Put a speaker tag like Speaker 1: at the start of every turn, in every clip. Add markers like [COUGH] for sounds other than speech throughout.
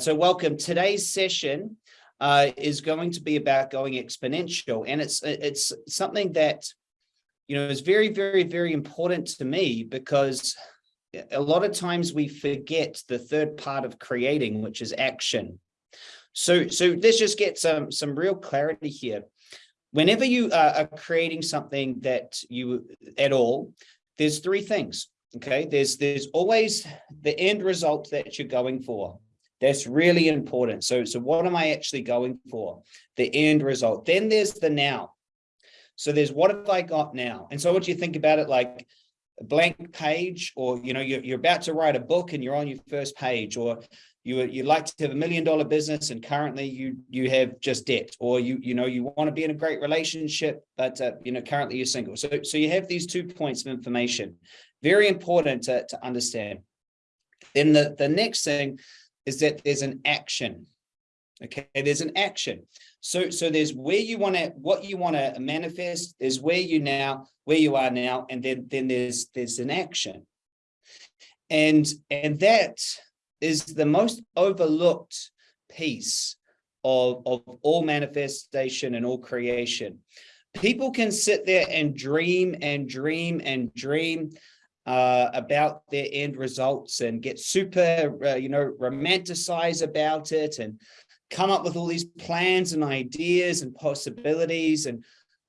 Speaker 1: so welcome. Today's session uh, is going to be about going exponential, and it's it's something that you know is very, very, very important to me because a lot of times we forget the third part of creating, which is action. So, so let's just get some some real clarity here. Whenever you are creating something that you at all, there's three things. Okay, there's there's always the end result that you're going for. That's really important. So, so what am I actually going for? The end result. Then there's the now. So there's what have I got now? And so what you think about it like a blank page or, you know, you're, you're about to write a book and you're on your first page or you you like to have a million dollar business and currently you you have just debt or you you know you want to be in a great relationship but uh, you know currently you're single so so you have these two points of information very important to, to understand then the the next thing is that there's an action. Okay, there's an action. So, so there's where you want to, what you want to manifest, is where you now, where you are now, and then, then there's, there's an action. And, and that is the most overlooked piece of, of all manifestation and all creation. People can sit there and dream and dream and dream uh, about their end results and get super, uh, you know, romanticize about it and come up with all these plans and ideas and possibilities and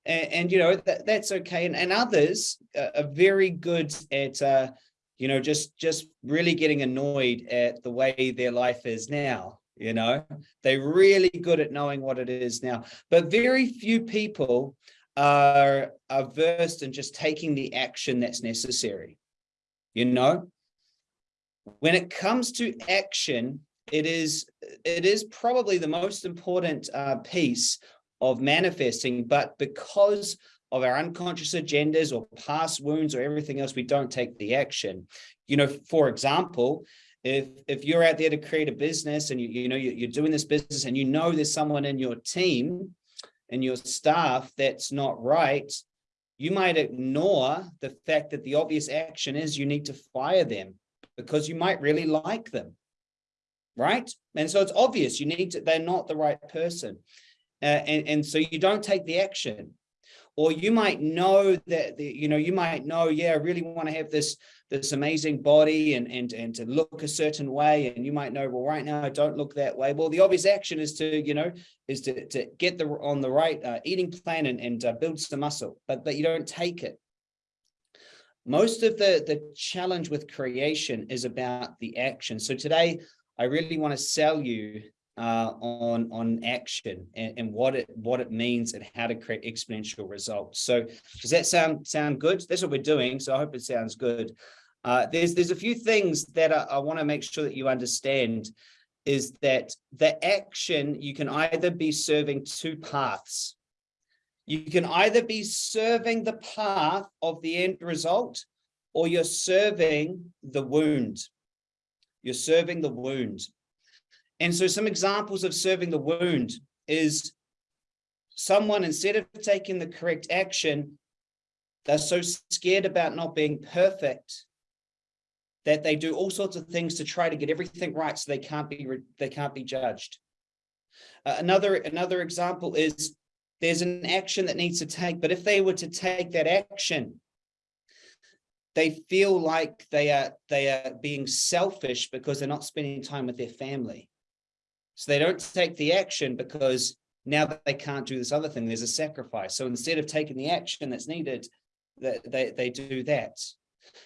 Speaker 1: and, and you know that, that's okay. And, and others are very good at uh, you know just just really getting annoyed at the way their life is now you know? They're really good at knowing what it is now. But very few people are, are versed in just taking the action that's necessary you know when it comes to action it is it is probably the most important uh, piece of manifesting but because of our unconscious agendas or past wounds or everything else we don't take the action. You know for example if if you're out there to create a business and you you know you're doing this business and you know there's someone in your team and your staff that's not right you might ignore the fact that the obvious action is you need to fire them because you might really like them right? And so it's obvious you need to they're not the right person. Uh, and and so you don't take the action or you might know that the, you know you might know yeah i really want to have this this amazing body and and and to look a certain way. And you might know well right now i don't look that way. Well the obvious action is to you know is to to get the on the right uh, eating plan and and uh, build some muscle but but you don't take it. Most of the the challenge with creation is about the action. So today i really want to sell you uh, on on action and, and, what it what it means and how to create exponential results. So does that sound sound good? That's what we're doing. So I hope it sounds good. Uh, there's there's a few things that I, I want to make sure that you understand is that the action you can either be serving two paths. You can either be serving the path of the end result or you're serving the wound. You're serving the wound. And so some examples of serving the wound is someone, instead of taking the correct action, they're so scared about not being perfect that they do all sorts of things to try to get everything right so they can't be they can't be judged. Uh, another another example is there's an action that needs to take, but if they were to take that action, they feel like they are they are being selfish because they're not spending time with their family. So they don't take the action because now they can't do this other thing, there's a sacrifice. So instead of taking the action that's needed, they, they, they do that.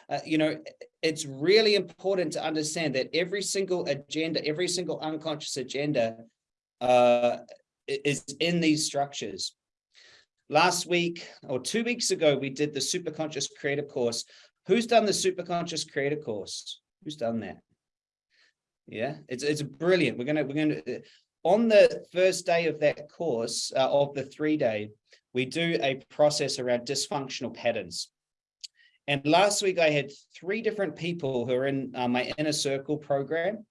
Speaker 1: Uh, you know, it's really important to understand that every single agenda, every single unconscious agenda uh, is in these structures. Last week or two weeks ago, we did the Superconscious Creator course. Who's done the Superconscious Creator course? Who's done that? Yeah, it's it's brilliant. We're gonna we're gonna on the first day of that course uh, of the three day, we do a process around dysfunctional patterns. And last week I had three different people who are in uh, my inner circle program.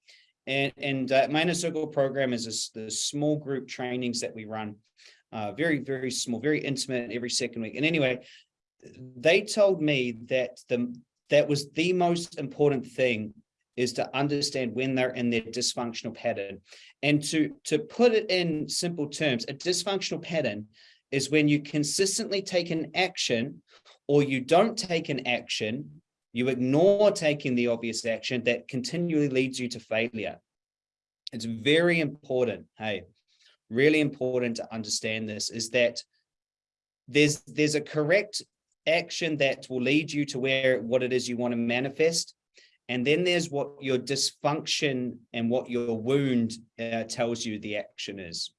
Speaker 1: And, and uh, my inner circle program is a, the small group trainings that we run. Uh, very, very small, very intimate every second week. And anyway, they told me that the that was the most important thing is to understand when they're in their dysfunctional pattern. And to, to put it in simple terms, a dysfunctional pattern is when you consistently take an action or you don't take an action, you ignore taking the obvious action that continually leads you to failure. It's very important, hey, really important to understand this is that there's there's a correct action that will lead you to where what it is you want to manifest and then there's what your dysfunction and what your wound uh, tells you the action is.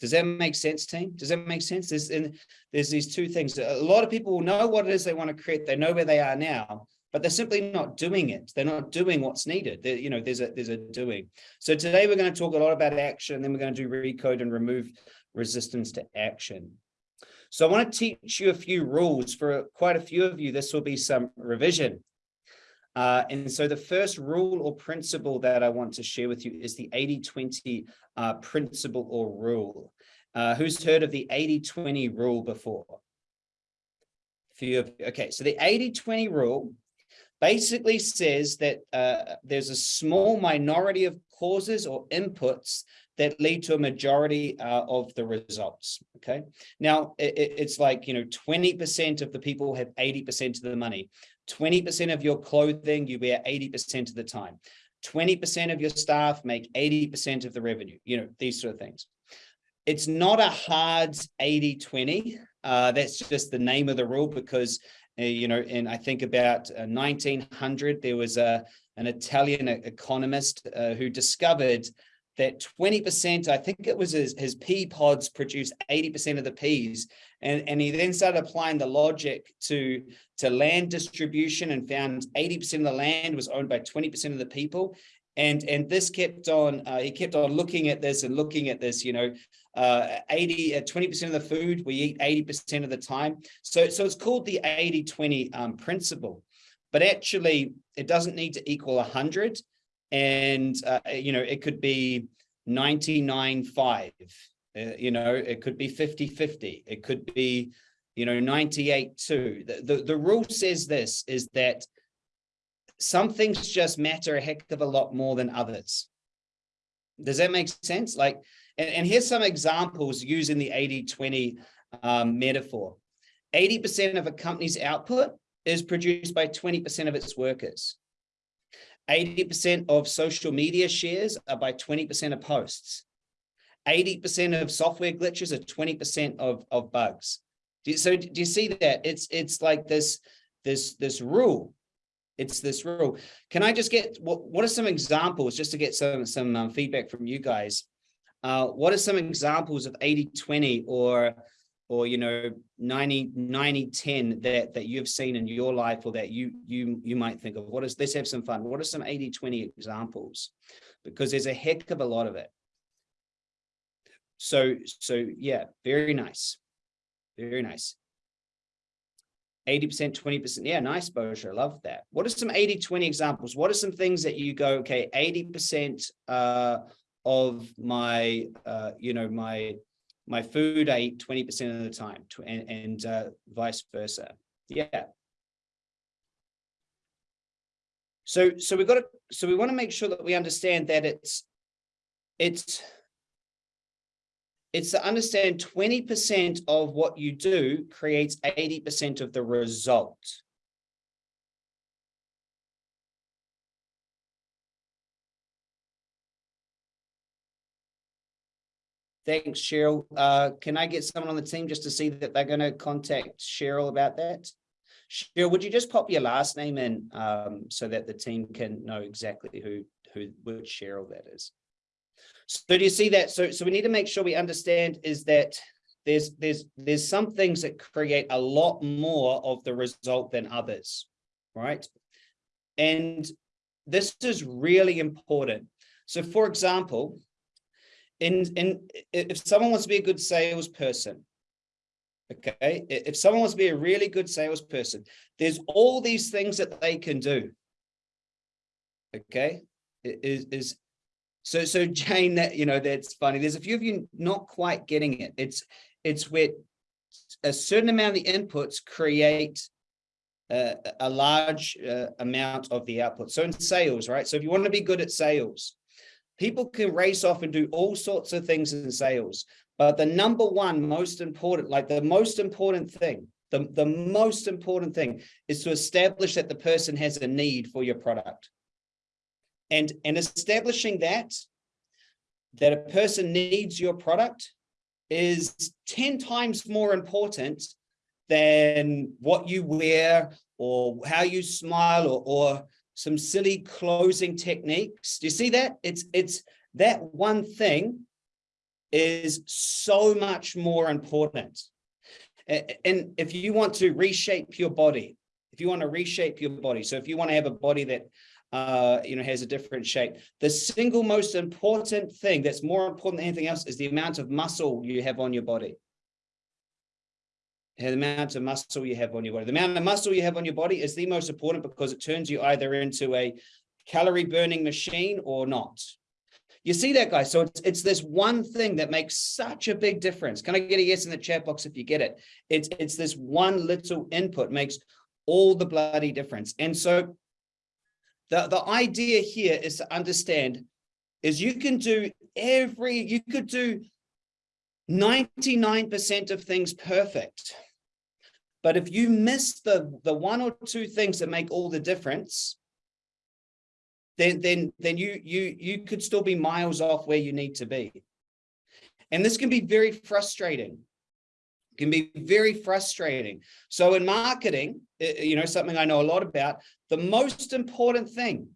Speaker 1: Does that make sense, team? Does that make sense? There's, and there's these two things. A lot of people know what it is they want to create. They know where they are now, but they're simply not doing it. They're not doing what's needed. They're, you know, there's a there's a doing. So today we're going to talk a lot about action. Then we're going to do recode and remove resistance to action. So I want to teach you a few rules for quite a few of you. This will be some revision. Uh, and so the first rule or principle that I want to share with you is the 80-20 uh, principle or rule. Uh, who's heard of the 80-20 rule before? Few of okay, so the 80-20 rule basically says that uh, there's a small minority of causes or inputs that lead to a majority uh, of the results. Okay. Now it, it's like, you know, 20% of the people have 80% of the money. 20% of your clothing you wear 80% of the time. 20% of your staff make 80% of the revenue, you know, these sort of things. It's not a hard 80-20. Uh, that's just the name of the rule because, uh, you know, and I think about uh, 1900, there was a, an Italian economist uh, who discovered that 20%, I think it was his, his pea pods produce 80% of the peas. And, and he then started applying the logic to, to land distribution and found 80% of the land was owned by 20% of the people. And, and this kept on, uh, he kept on looking at this and looking at this, you know, uh, 80, uh, 20% of the food we eat 80% of the time. So, so it's called the 80-20 um, principle, but actually it doesn't need to equal 100 and uh, you know it could be 99.5 uh, you know it could be 50 50 it could be you know 98 2 the, the the rule says this is that some things just matter a heck of a lot more than others. Does that make sense? Like and, and here's some examples using the 80 20 um, metaphor. 80 percent of a company's output is produced by 20 percent of its workers. 80% of social media shares are by 20% of posts. 80% of software glitches are 20% of, of bugs. Do you, so do you see that? It's it's like this, this, this rule. It's this rule. Can I just get, what, what are some examples, just to get some, some um, feedback from you guys? Uh, what are some examples of 80-20 or or you know 90 90 10 that that you've seen in your life or that you you you might think of what is let's have some fun what are some 80 20 examples because there's a heck of a lot of it so so yeah very nice very nice 80% 20% yeah nice Boja, I love that what are some 80 20 examples what are some things that you go okay 80% uh of my uh you know my my food I eat 20% of the time and, and uh, vice versa. Yeah. So, so we've got to, so we want to make sure that we understand that it's, it's, it's to understand 20% of what you do creates 80% of the result. Thanks, Cheryl. Uh, can I get someone on the team just to see that they're going to contact Cheryl about that? Cheryl, would you just pop your last name in um, so that the team can know exactly who, who which Cheryl that is? So do you see that? So, so we need to make sure we understand is that there's there's there's some things that create a lot more of the result than others, right? And this is really important. So for example, in in if someone wants to be a good salesperson okay if someone wants to be a really good salesperson there's all these things that they can do okay is is so so [LAUGHS] jane that you know that's funny there's a few of you not quite getting it it's it's where a certain amount of the inputs create uh, a large uh, amount of the output. So in sales, right? So if you want to be good at sales, people can race off and do all sorts of things in sales. But the number one most important, like the most important thing, the, the most important thing is to establish that the person has a need for your product. And, and establishing that, that a person needs your product is 10 times more important than what you wear or how you smile or, or some silly closing techniques. Do you see that? It's, it's that one thing is so much more important. And if you want to reshape your body, if you want to reshape your body, so if you want to have a body that uh, you know, has a different shape. The single most important thing that's more important than anything else is the amount of muscle you have on your body. The amount of muscle you have on your body. The amount of muscle you have on your body is the most important because it turns you either into a calorie burning machine or not. You see that, guys? So it's, it's this one thing that makes such a big difference. Can I get a yes in the chat box if you get it? It's, it's this one little input makes all the bloody difference. And so the, the idea here is to understand is you can do every, you could do 99% of things perfect. But if you miss the, the one or two things that make all the difference, then then then you you you could still be miles off where you need to be and this can be very frustrating can be very frustrating. So in marketing eh, eh, you know something i know a lot about the most important thing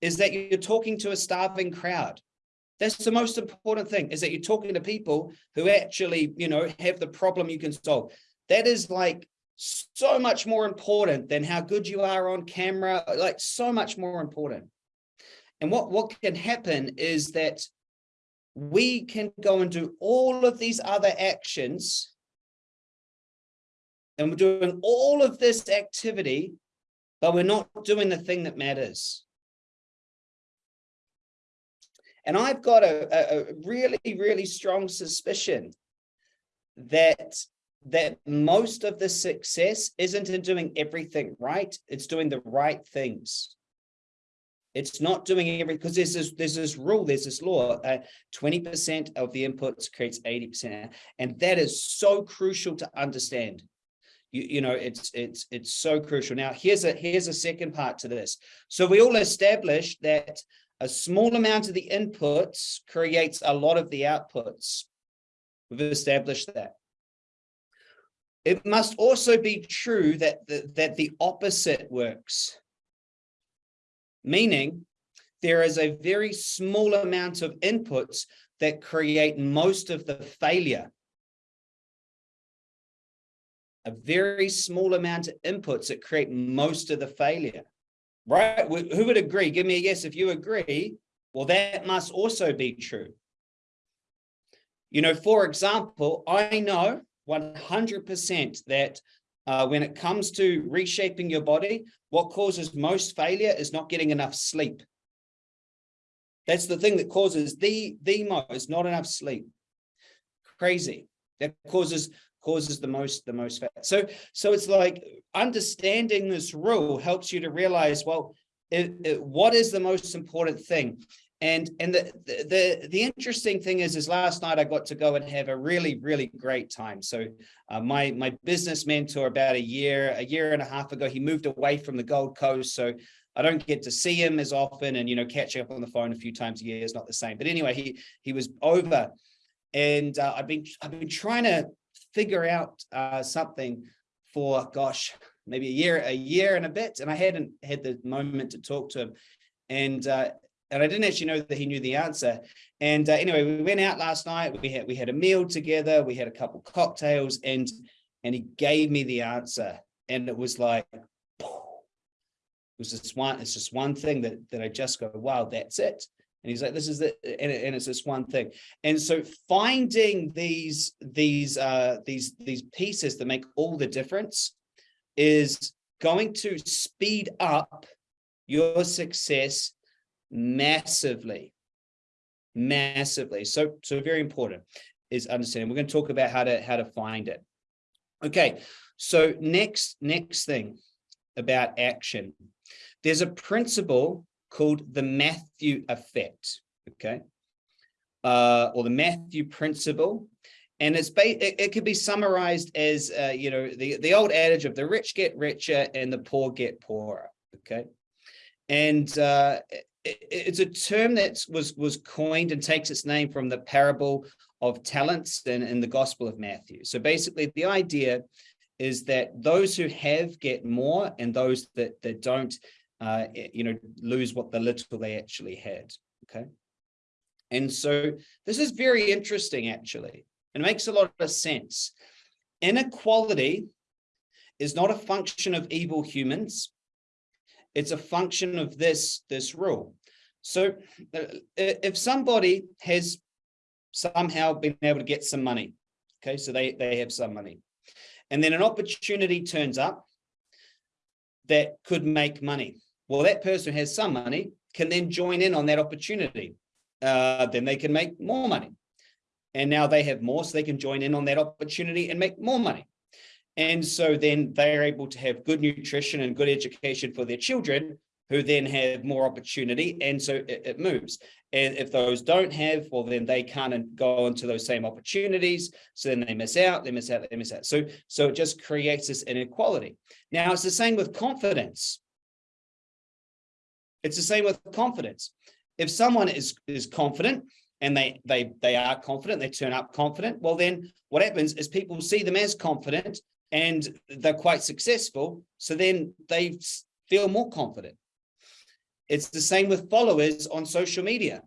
Speaker 1: is that you're talking to a starving crowd. That's the most important thing is that you're talking to people who actually you know have the problem you can solve. That is like so much more important than how good you are on camera like so much more important. And what, what can happen is that we can go and do all of these other actions and we're doing all of this activity, but we're not doing the thing that matters. And I've got a, a really, really strong suspicion that that most of the success isn't in doing everything right, it's doing the right things. It's not doing every because there's this there's this rule, there's this law. 20% uh, of the inputs creates 80%, and that is so crucial to understand. You, you know, it's it's it's so crucial. Now, here's a here's a second part to this. So we all established that a small amount of the inputs creates a lot of the outputs. We've established that. It must also be true that the, that the opposite works meaning there is a very small amount of inputs that create most of the failure. A very small amount of inputs that create most of the failure, right? Who would agree? Give me a yes if you agree. Well, that must also be true. You know, for example, I know 100% that uh, when it comes to reshaping your body, what causes most failure is not getting enough sleep. That's the thing that causes the, the most, not enough sleep. Crazy. That causes causes the most the most fat. So so it's like understanding this rule helps you to realize, well, it, it, what is the most important thing? And and the, the the interesting thing is, is last night I got to go and have a really really great time. So uh, my my business mentor about a year a year and a half ago, he moved away from the Gold Coast, so I don't get to see him as often, and you know catching up on the phone a few times a year is not the same. But anyway, he he was over, and uh, I've been I've been trying to figure out uh, something for gosh maybe a year a year and a bit, and I hadn't had the moment to talk to him, and uh, and I didn't actually know that he knew the answer. And uh, anyway, we went out last night. We had we had a meal together. We had a couple cocktails, and and he gave me the answer. And it was like, it was just one. It's just one thing that that I just go, wow, that's it. And he's like, this is the and, and it's this one thing. And so finding these these uh, these these pieces that make all the difference is going to speed up your success massively, massively. So, so very important is understanding. We're going to talk about how to how to find it. Okay, so next next thing about action. There's a principle called the Matthew effect, okay? Uh, or the Matthew principle. And it's it, it could be summarized as, uh, you know, the, the old adage of the rich get richer and the poor get poorer, okay? And uh, it, it's a term that was, was coined and takes its name from the parable of talents in, in the Gospel of Matthew. So basically the idea is that those who have get more and those that, that don't uh, you know, lose what the little they actually had. Okay. And so this is very interesting, actually. It makes a lot of sense. Inequality is not a function of evil humans. It's a function of this, this rule. So uh, if somebody has somehow been able to get some money, okay, so they, they have some money, and then an opportunity turns up that could make money. Well, that person who has some money can then join in on that opportunity. Uh, then they can make more money. And now they have more, so they can join in on that opportunity and make more money. And so then they're able to have good nutrition and good education for their children, who then have more opportunity. And so it, it moves. And if those don't have, well, then they can't go into those same opportunities. So then they miss out, they miss out, they miss out. So, so it just creates this inequality. Now it's the same with confidence. It's the same with confidence. If someone is, is confident and they, they, they are confident, they turn up confident, well, then what happens is people see them as confident and they're quite successful. So then they feel more confident. It's the same with followers on social media.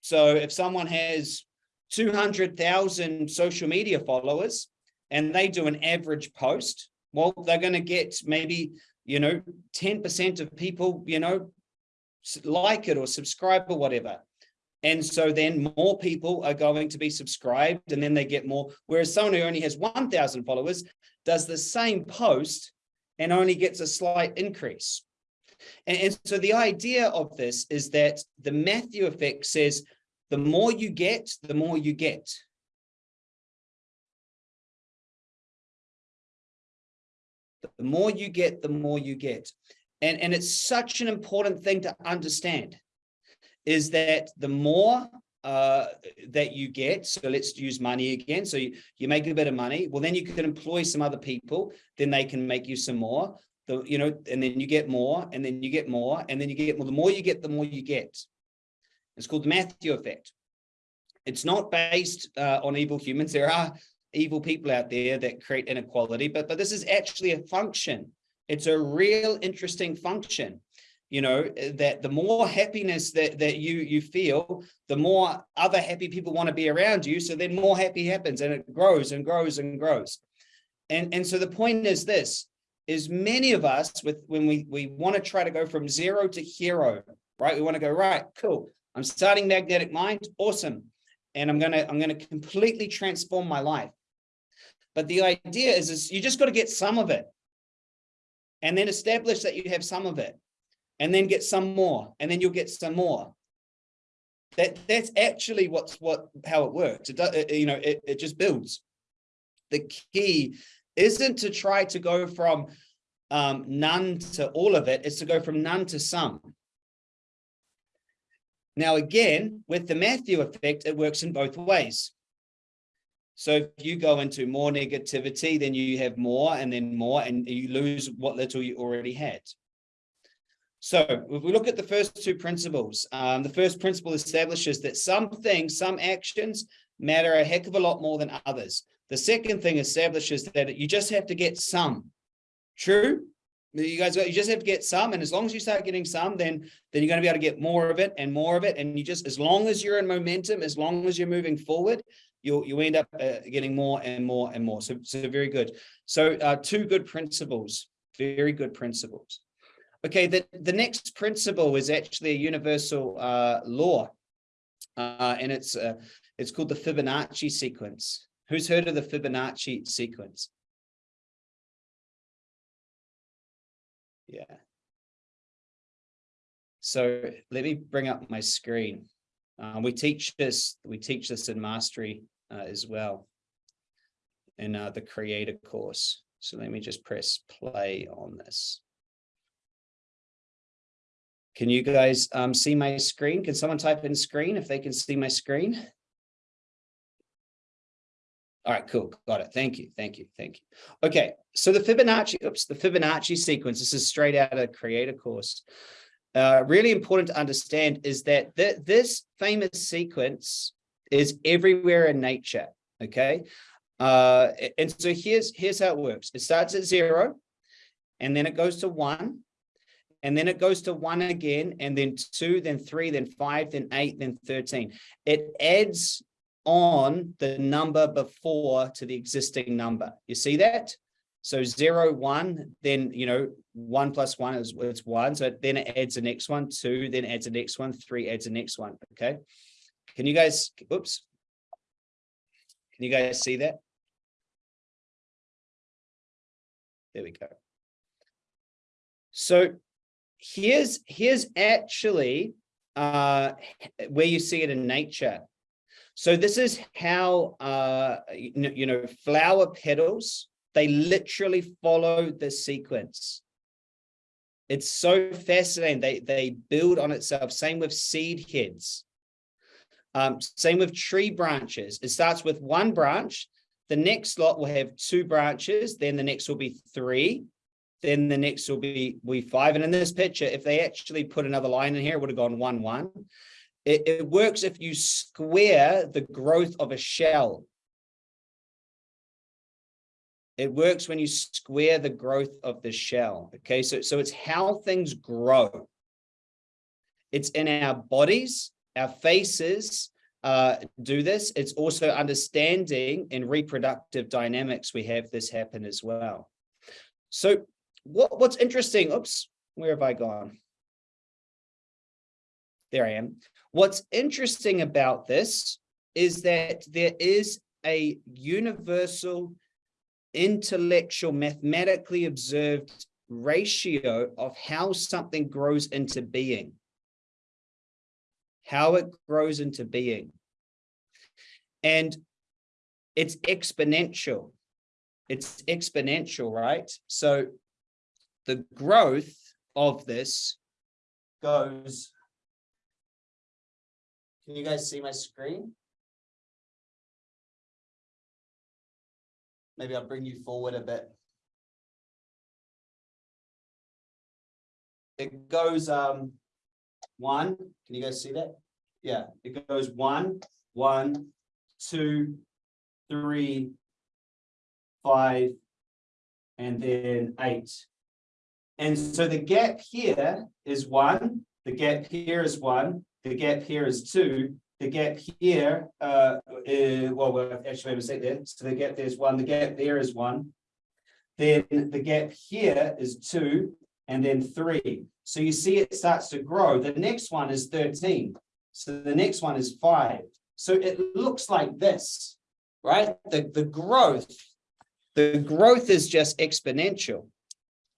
Speaker 1: So if someone has 200,000 social media followers and they do an average post, well, they're going to get maybe you know, 10% of people, you know, like it or subscribe or whatever. And so then more people are going to be subscribed and then they get more. Whereas someone who only has 1,000 followers does the same post and only gets a slight increase. And, and, so the idea of this is that the Matthew effect says, the more you get, the more you get. The more you get, the more you get. And, and it's such an important thing to understand is that the more uh, that you get, so let's use money again. So you, you make a bit of money. Well, then you can employ some other people, then they can make you some more. The, you know, and then you get more, and then you get more, and then you get more. The more you get, the more you get. It's called the Matthew effect. It's not based uh, on evil humans. There are evil people out there that create inequality, but, but this is actually a function. It's a real interesting function, you know, that the more happiness that, that you, you feel, the more other happy people want to be around you. So then more happy happens and it grows and grows and grows. And, and so the point is this, is many of us with when we, we want to try to go from zero to hero, right? We want to go, right, cool. I'm starting magnetic mind. Awesome. And I'm going to, I'm going to completely transform my life. But the idea is, is you just got to get some of it and then establish that you have some of it and then get some more and then you'll get some more. That that's actually what's what how it works. It does, you know, it, it just builds. The key isn't to try to go from um, none to all of it, it's to go from none to some. Now, again, with the Matthew effect, it works in both ways. So if you go into more negativity, then you have more and then more, and you lose what little you already had. So if we look at the first two principles, um, the first principle establishes that some things, some actions matter a heck of a lot more than others. The second thing establishes that you just have to get some. True? You guys, you just have to get some, and as long as you start getting some, then then you're going to be able to get more of it and more of it. And you just, as long as you're in momentum, as long as you're moving forward, you'll you end up uh, getting more and more and more. So, so very good. So uh, two good principles, very good principles. Okay, the, the next principle is actually a universal uh, law, uh, and it's uh, it's called the Fibonacci sequence. Who's heard of the Fibonacci sequence? Yeah. So let me bring up my screen. Um, we teach this, we teach this in mastery as well in uh, the creator course. So let me just press play on this. Can you guys um, see my screen? Can someone type in screen if they can see my screen? All right, cool. Got it. Thank you. Thank you. Thank you. Okay. So the Fibonacci, oops, the Fibonacci sequence, this is straight out of creator course. Uh, really important to understand is that th this famous sequence is everywhere in nature. Okay. Uh, and so here's, here's how it works. It starts at zero and then it goes to one and then it goes to one again and then two, then three, then five, then eight, then 13. It adds on the number before to the existing number. You see that? So zero, one, then, you know, one plus one is it's one. So then it adds the next one, two, then adds the next one, three adds the next one. Okay. Can you guys, oops. Can you guys see that? There we go. So here's, here's actually uh, where you see it in nature. So this is how, uh, you know, flower petals, they literally follow the sequence. It's so fascinating. They, they build on itself. Same with seed heads. Um, same with tree branches. It starts with one branch. The next lot will have two branches. Then the next will be three. Then the next will be, be five. And in this picture, if they actually put another line in here, it would have gone one, one. It, it works if you square the growth of a shell. It works when you square the growth of the shell. Okay, so, so it's how things grow. It's in our bodies, our faces uh, do this. It's also understanding in reproductive dynamics, we have this happen as well. So what, what's interesting, oops, where have I gone? There I am. What's interesting about this is that there is a universal intellectual mathematically observed ratio of how something grows into being how it grows into being and it's exponential it's exponential right so the growth of this goes can you guys see my screen? Maybe I'll bring you forward a bit. It goes um one. Can you guys see that? Yeah, it goes one, one, two, three, five, and then eight. And so the gap here is one, the gap here is one, the gap here is two. The gap here, uh, uh well, well, actually, I mistake there. So the gap there's one. The gap there is one. Then the gap here is two, and then three. So you see it starts to grow. The next one is 13. So the next one is five. So it looks like this, right? The, the growth, the growth is just exponential.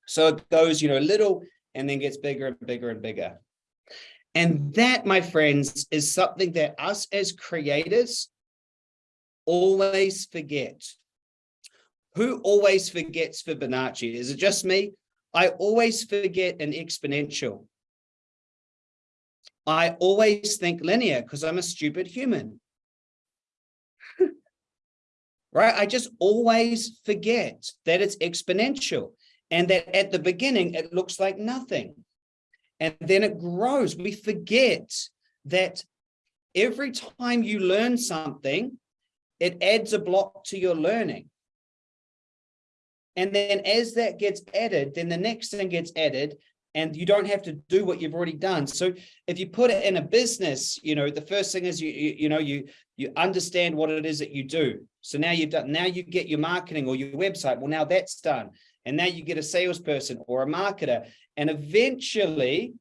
Speaker 1: So it goes, you know, little and then gets bigger and bigger and bigger. And that, my friends, is something that us as creators always forget. Who always forgets Fibonacci? Is it just me? I always forget an exponential. I always think linear because I'm a stupid human. [LAUGHS] right? I just always forget that it's exponential and that at the beginning it looks like nothing and then it grows. We forget that every time you learn something, it adds a block to your learning. And then as that gets added, then the next thing gets added and you don't have to do what you've already done. So if you put it in a business, you know, the first thing is you, you, you know, you, you understand what it is that you do. So now you've done, now you get your marketing or your website. Well, now that's done. And now you get a salesperson or a marketer. And eventually,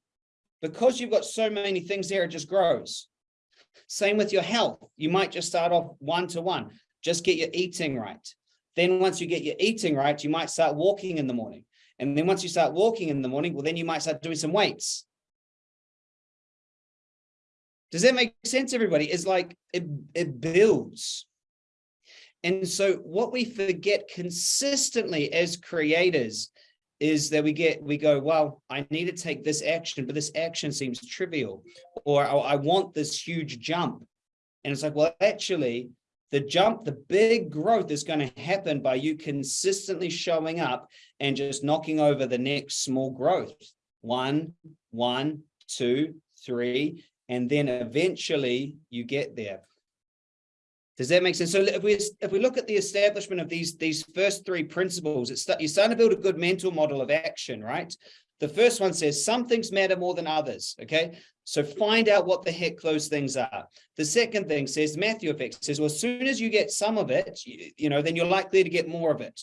Speaker 1: because you've got so many things there, it just grows. Same with your health. You might just start off one to one. Just get your eating right. Then once you get your eating right, you might start walking in the morning. And then once you start walking in the morning, well, then you might start doing some weights. Does that make sense, everybody? It's like it, it builds. And so what we forget consistently as creators is that we get, we go, well, I need to take this action, but this action seems trivial, or oh, I want this huge jump. And it's like, well, actually, the jump, the big growth is going to happen by you consistently showing up and just knocking over the next small growth. One, one, two, three, and then eventually you get there. Does that make sense? So if we if we look at the establishment of these these first three principles, it's you're starting to build a good mental model of action, right? The first one says some things matter more than others. Okay, so find out what the heck those things are. The second thing says Matthew effect says, well, as soon as you get some of it, you, you know, then you're likely to get more of it.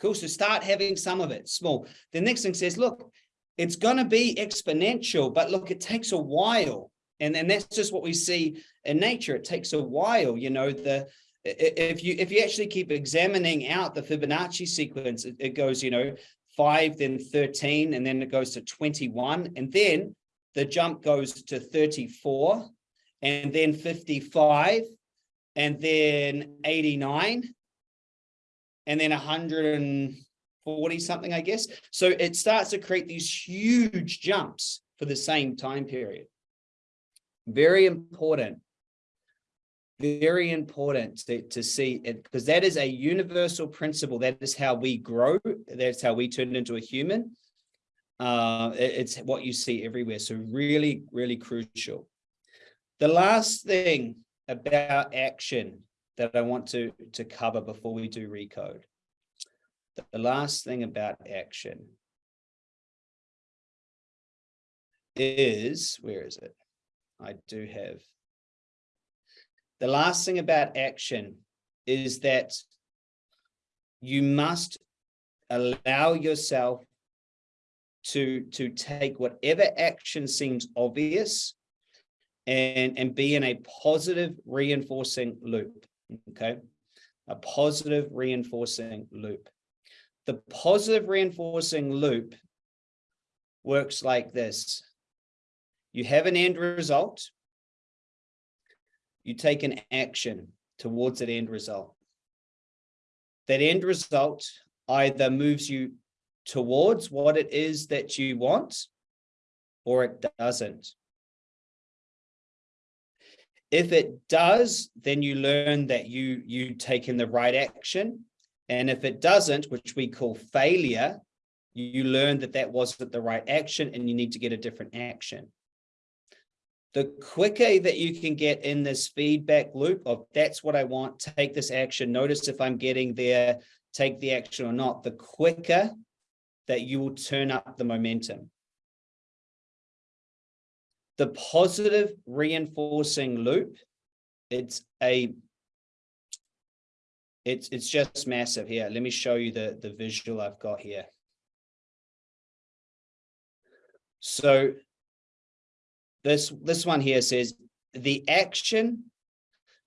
Speaker 1: Cool. So start having some of it small. The next thing says, look, it's going to be exponential, but look, it takes a while. And then that's just what we see in nature. It takes a while, you know, the if you if you actually keep examining out the Fibonacci sequence, it, it goes, you know, five, then 13, and then it goes to 21. And then the jump goes to 34, and then 55, and then 89, and then 140 something, I guess. So it starts to create these huge jumps for the same time period. Very important. Very important to, to see it because that is a universal principle. That is how we grow. That's how we turn into a human. Uh, it, it's what you see everywhere. So really, really crucial. The last thing about action that I want to, to cover before we do recode. The last thing about action is, where is it? I do have. The last thing about action is that you must allow yourself to, to take whatever action seems obvious and, and be in a positive reinforcing loop, okay? A positive reinforcing loop. The positive reinforcing loop works like this. You have an end result. You take an action towards that end result. That end result either moves you towards what it is that you want or it doesn't. If it does, then you learn that you you taken the right action. And if it doesn't, which we call failure, you learn that that wasn't the right action and you need to get a different action the quicker that you can get in this feedback loop of that's what I want, take this action, notice if I'm getting there, take the action or not, the quicker that you will turn up the momentum. The positive reinforcing loop, it's a it's it's just massive here. Let me show you the the visual I've got here. So this, this one here says, the action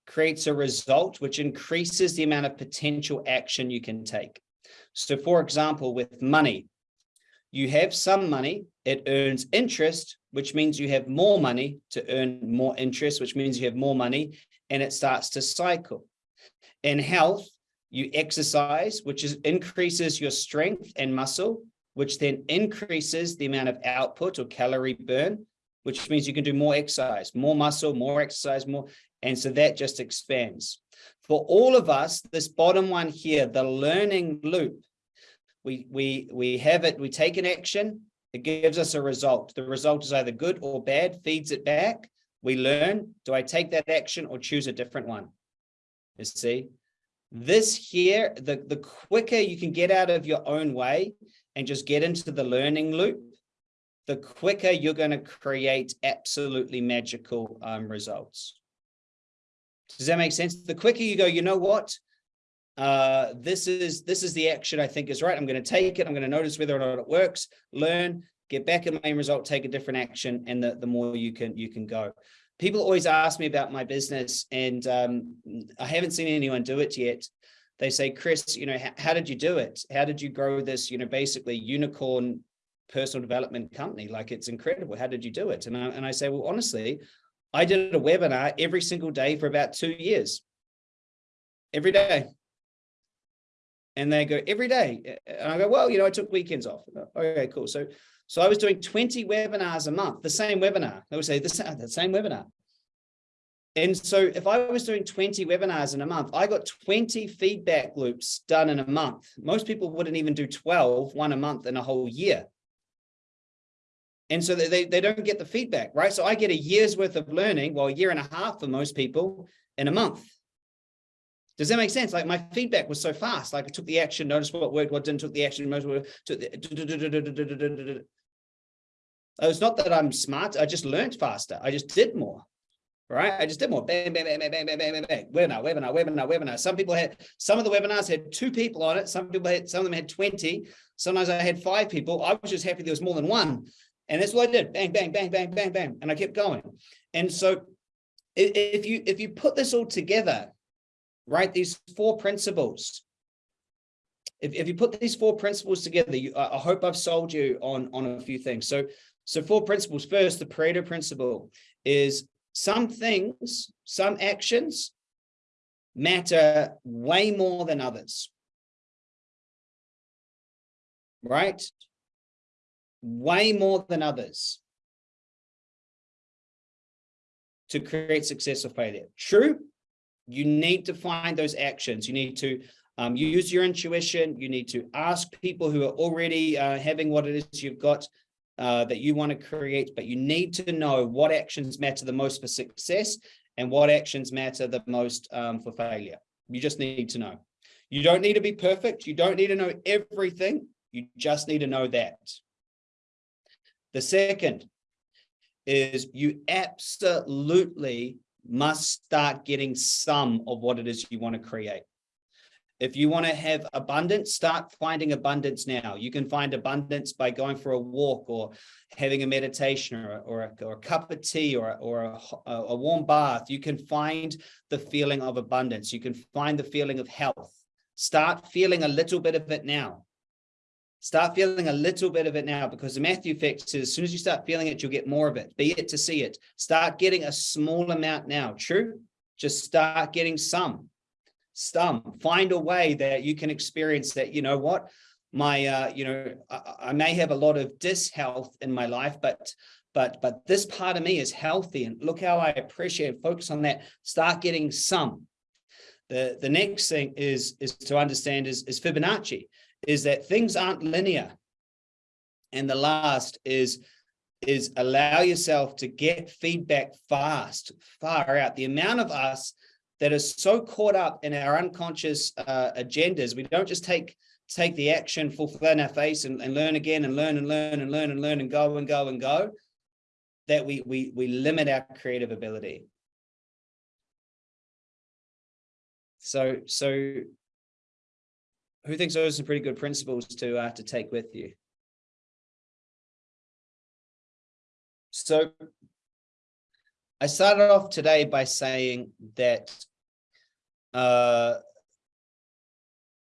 Speaker 1: creates a result which increases the amount of potential action you can take. So for example, with money, you have some money, it earns interest, which means you have more money to earn more interest, which means you have more money, and it starts to cycle. In health, you exercise, which is increases your strength and muscle, which then increases the amount of output or calorie burn, which means you can do more exercise, more muscle, more exercise, more. And so that just expands. For all of us, this bottom one here, the learning loop, we, we, we have it, we take an action, it gives us a result. The result is either good or bad, feeds it back. We learn, do I take that action or choose a different one? You see, this here, the, the quicker you can get out of your own way and just get into the learning loop, the quicker you're going to create absolutely magical um, results. Does that make sense? The quicker you go, you know what? Uh, this is this is the action I think is right. I'm going to take it. I'm going to notice whether or not it works, learn, get back in my result, take a different action, and the, the more you can you can go. People always ask me about my business, and um, I haven't seen anyone do it yet. They say, Chris, you know, how did you do it? How did you grow this, you know, basically unicorn personal development company. Like it's incredible. How did you do it? And I, and I say, well, honestly, I did a webinar every single day for about two years. every day. And they go every day. And I go, well, you know, I took weekends off. Okay, cool. So, so I was doing 20 webinars a month, the same webinar. I would say the the same webinar. And so if I was doing 20 webinars in a month, I got 20 feedback loops done in a month. Most people wouldn't even do 12, one a month in a whole year. And so they, they don't get the feedback, right? So I get a year's worth of learning, well, a year and a half for most people in a month. Does that make sense? Like my feedback was so fast. Like I took the action, noticed what worked, what didn't, took the action, most took the. It's not that I'm smart. I just learned faster. I just did more. Right? I just did more. Bang, bang, bang, bang, bang, bang, bang, bang. Webinar, webinar, webinar, webinar. Some people had some of the webinars had two people on it. Some people had some of them had 20. Sometimes I had five people. I was just happy there was more than one. And that's what I did. Bang, bang, bang, bang, bang, bang. And I kept going. And so if you, if you put this all together, right, these four principles, if, if you put these four principles together, you, I, hope I've sold you on, on a few things. So, so four principles. First, the Pareto principle is some things, some actions matter way more than others. Right? Way more than others to create success or failure. True, you need to find those actions. You need to um, use your intuition. You need to ask people who are already uh, having what it is you've got uh, that you want to create, but you need to know what actions matter the most for success and what actions matter the most um, for failure. You just need to know. You don't need to be perfect. You don't need to know everything. You just need to know that. The second is you absolutely must start getting some of what it is you want to create. If you want to have abundance, start finding abundance now. You can find abundance by going for a walk or having a meditation or, or, a, or a cup of tea or, or a, a warm bath. You can find the feeling of abundance. You can find the feeling of health. Start feeling a little bit of it now. Start feeling a little bit of it now because the Matthew effect is as soon as you start feeling it, you'll get more of it. Be it to see it. Start getting a small amount now. True? Just start getting some Some. find a way that you can experience that you know what my uh you know I, I may have a lot of dishealth in my life but but but this part of me is healthy and look how I appreciate focus on that start getting some the the next thing is is to understand is is Fibonacci is that things aren't linear and the last is is allow yourself to get feedback fast far out the amount of us that are so caught up in our unconscious uh, agendas. We don't just take take the action, full in our face and, and learn again and learn and learn and learn and learn and go and go and go, that we, we, we limit our creative ability. So, so who thinks those are some pretty good principles to, uh, to take with you? So I started off today by saying that uh,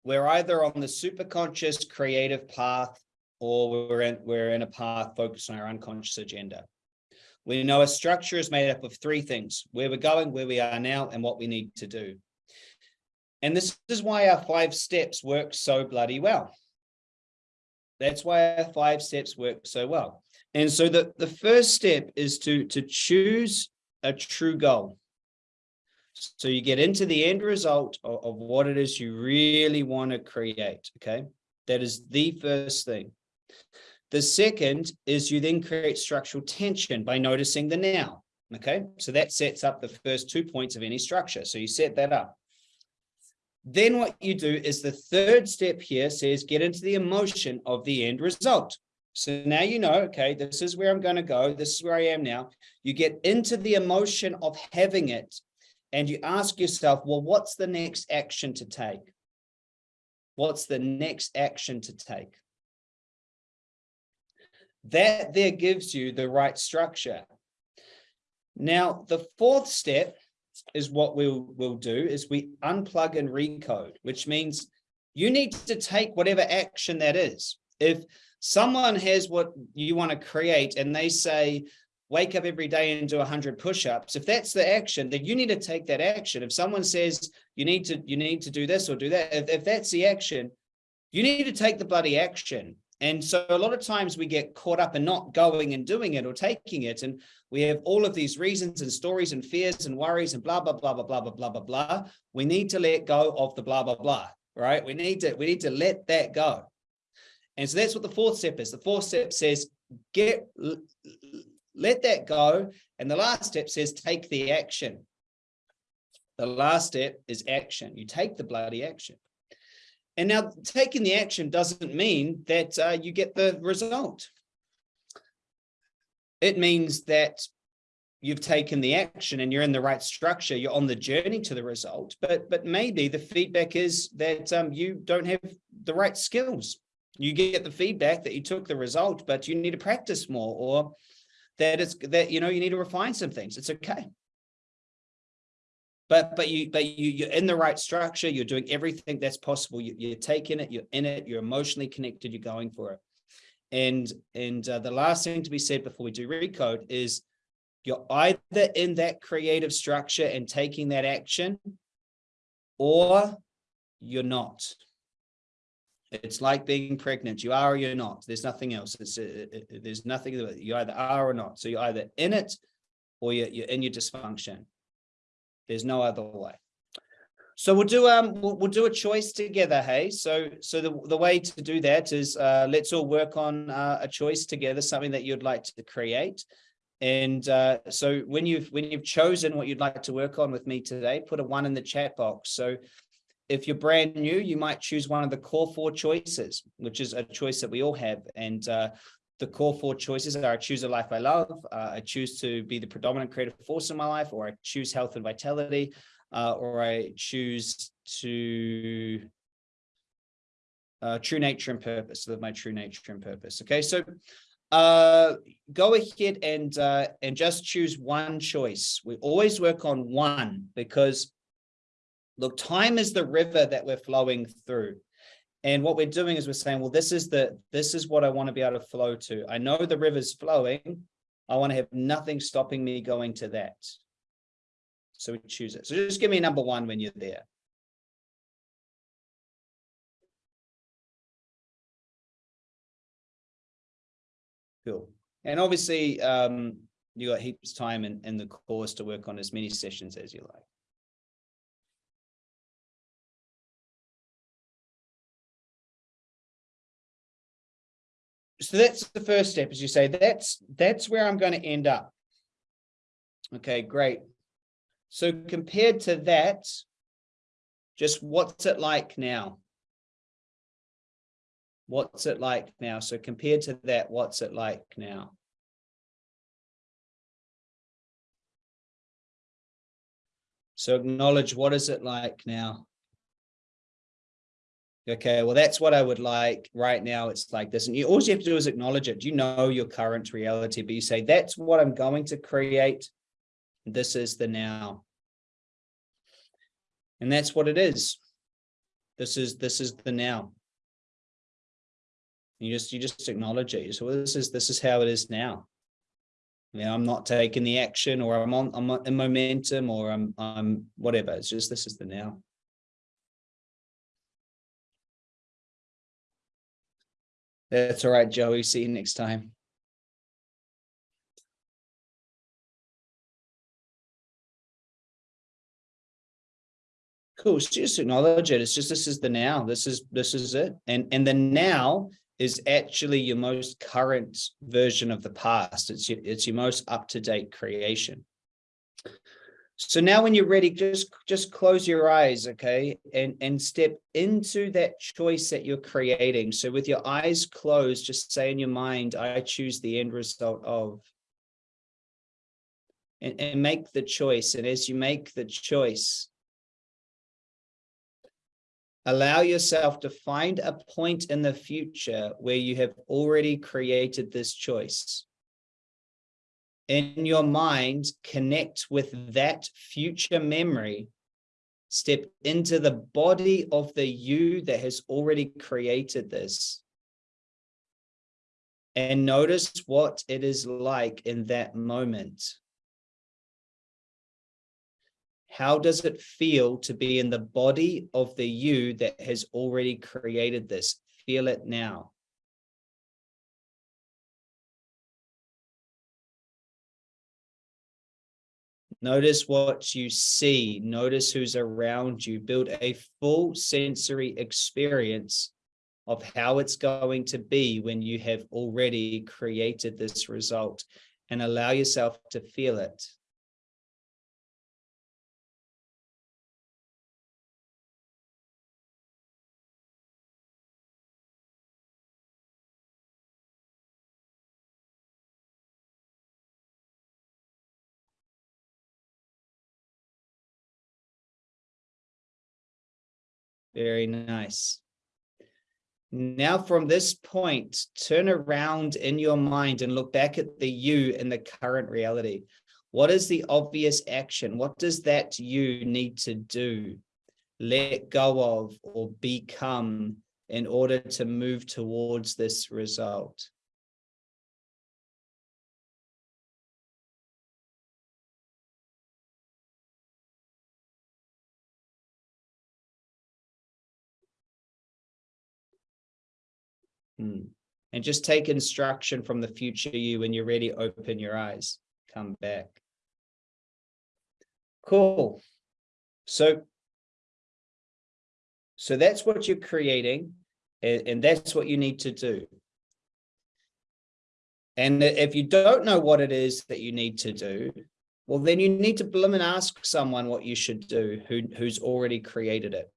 Speaker 1: we're either on the superconscious creative path or we're in, we're in a path focused on our unconscious agenda. We know a structure is made up of three things, where we're going, where we are now, and what we need to do. And this is why our five steps work so bloody well. That's why our five steps work so well. And so the, the first step is to, to choose a true goal. So you get into the end result of, of what it is you really want to create. Okay. That is the first thing. The second is you then create structural tension by noticing the now. Okay. So that sets up the first two points of any structure. So you set that up. Then what you do is the third step here says get into the emotion of the end result. So now you know, okay, this is where I'm going to go. This is where I am now. You get into the emotion of having it and you ask yourself, well, what's the next action to take? What's the next action to take? That there gives you the right structure. Now, the fourth step is what we'll, we'll do is we unplug and recode, which means you need to take whatever action that is. If someone has what you want to create and they say, wake up every day and do 100 push-ups if that's the action then you need to take that action if someone says you need to you need to do this or do that if, if that's the action you need to take the bloody action and so a lot of times we get caught up in not going and doing it or taking it and we have all of these reasons and stories and fears and worries and blah blah blah blah blah blah blah blah blah we need to let go of the blah blah blah right we need to we need to let that go and so that's what the fourth step is the fourth step says get let that go. And the last step says, take the action. The last step is action. You take the bloody action. And now taking the action doesn't mean that uh, you get the result. It means that you've taken the action and you're in the right structure, you're on the journey to the result, but but maybe the feedback is that um, you don't have the right skills. You get the feedback that you took the result, but you need to practice more or that it's that you know you need to refine some things it's okay but but you but you you're in the right structure you're doing everything that's possible you, you're taking it you're in it you're emotionally connected you're going for it and and uh, the last thing to be said before we do recode is you're either in that creative structure and taking that action or you're not it's like being pregnant. You are or you're not. There's nothing else. It's uh, uh, uh there's nothing. You either are or not. So you're either in it or you're, you're in your dysfunction. There's no other way. So we'll do um we'll, we'll do a choice together. Hey, so so the the way to do that is uh, let's all work on uh, a choice together, something that you'd like to create. And uh, so when you've when you've chosen what you'd like to work on with me today, put a one in the chat box. So if you're brand new, you might choose one of the core four choices, which is a choice that we all have. And uh, the core four choices are I choose a life I love, uh, I choose to be the predominant creative force in my life, or I choose health and vitality, uh, or I choose to uh, true nature and purpose, live my true nature and purpose. Okay, so uh, go ahead and uh, and just choose one choice. We always work on one because Look, time is the river that we're flowing through. And what we're doing is we're saying, well, this is the this is what I want to be able to flow to. I know the river's flowing. I want to have nothing stopping me going to that. So we choose it. So just give me number one when you're there. Cool. And obviously, um, you got heaps of time in, in the course to work on as many sessions as you like. So that's the first step as you say. That's that's where i'm going to end up. Okay great. So compared to that just what's it like now? What's it like now? So compared to that what's it like now? So acknowledge what is it like now okay, well, that's what I would like right now. It's like this. And you, all you have to do is acknowledge it. You know your current reality, but you say, that's what I'm going to create. This is the now. And that's what it is. This is, this is the now. You just, you just acknowledge it. So well, this is, this is how it is now. You know, I'm not taking the action or I'm on, I'm in momentum or I'm, I'm whatever. It's just, this is the now. That's all right, Joey. See you next time. Cool. So just acknowledge it. It's just this is the now. This is this is it. And and the now is actually your most current version of the past. It's your, it's your most up-to-date creation. So now when you're ready, just, just close your eyes, okay? And, and step into that choice that you're creating. So with your eyes closed, just say in your mind, I choose the end result of. And, and make the choice. And as you make the choice, allow yourself to find a point in the future where you have already created this choice in your mind, connect with that future memory, step into the body of the you that has already created this. And notice what it is like in that moment. How does it feel to be in the body of the you that has already created this? Feel it now. Notice what you see. Notice who's around you. Build a full sensory experience of how it's going to be when you have already created this result and allow yourself to feel it. Very nice. Now from this point, turn around in your mind and look back at the you in the current reality. What is the obvious action? What does that you need to do, let go of or become in order to move towards this result? Hmm. And just take instruction from the future you when you're ready, open your eyes, come back. Cool. So, so that's what you're creating and, and that's what you need to do. And if you don't know what it is that you need to do, well, then you need to bloom and ask someone what you should do who, who's already created it.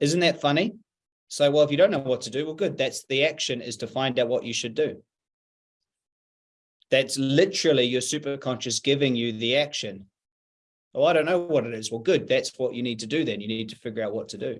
Speaker 1: Isn't that funny? So, well, if you don't know what to do, well, good. That's the action is to find out what you should do. That's literally your superconscious giving you the action. Oh, I don't know what it is. Well, good. That's what you need to do then. You need to figure out what to do.